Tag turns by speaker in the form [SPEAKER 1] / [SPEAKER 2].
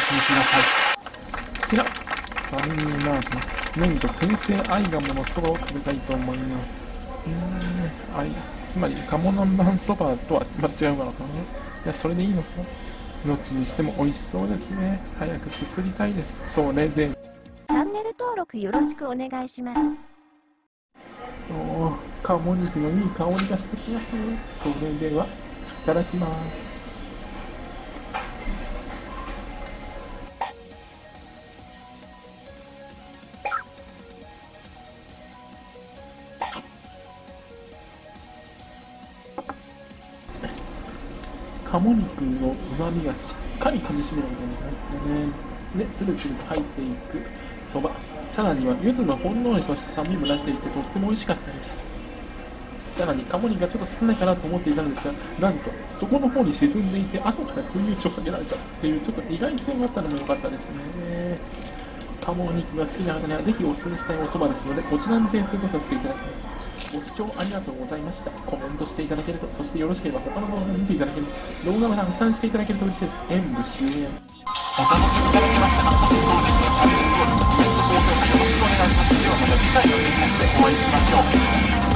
[SPEAKER 1] 楽しみください。こちら、ファミリーマート、麺と燻製アイガモのそばを食べたいと思います。うーん、あい、つまり、鴨南蛮そばとはまた違うのかな。いや、それでいいのか。にしても美味しそうですね。早くすすりたいです。それで、
[SPEAKER 2] チャンネル登録よろしくお願いします。
[SPEAKER 1] おー、鴨肉のいい香りがしてきますね。それでは、いただきます。鴨肉の旨味がしっかり噛みしめるみたいな感じでね。で、スルスルと入っていくそば。さらには、柚子のほんのりとした酸味も出していて、とっても美味しかったです。さらに、鴨肉がちょっと少ないかなと思っていたのですが、なんと、そこの方に沈んでいて、後から空打ちをかけられたっていう、ちょっと意外性があったのも良かったですね。鴨肉が好きな方には、ぜひお勧めしたいおそばですので、こちらに点数とさせていただきます。ご視聴ありがとうございました。コメントしていただけると、そしてよろしければ他の動画も見ていただけると、動画もたくさんしていただけると嬉しいです。演武終演。お楽しみいただけましたかもしそうですね、チャンネル登録、コメント、高評価よろしくお願いします。ではまた次回の演目でお会いしましょう。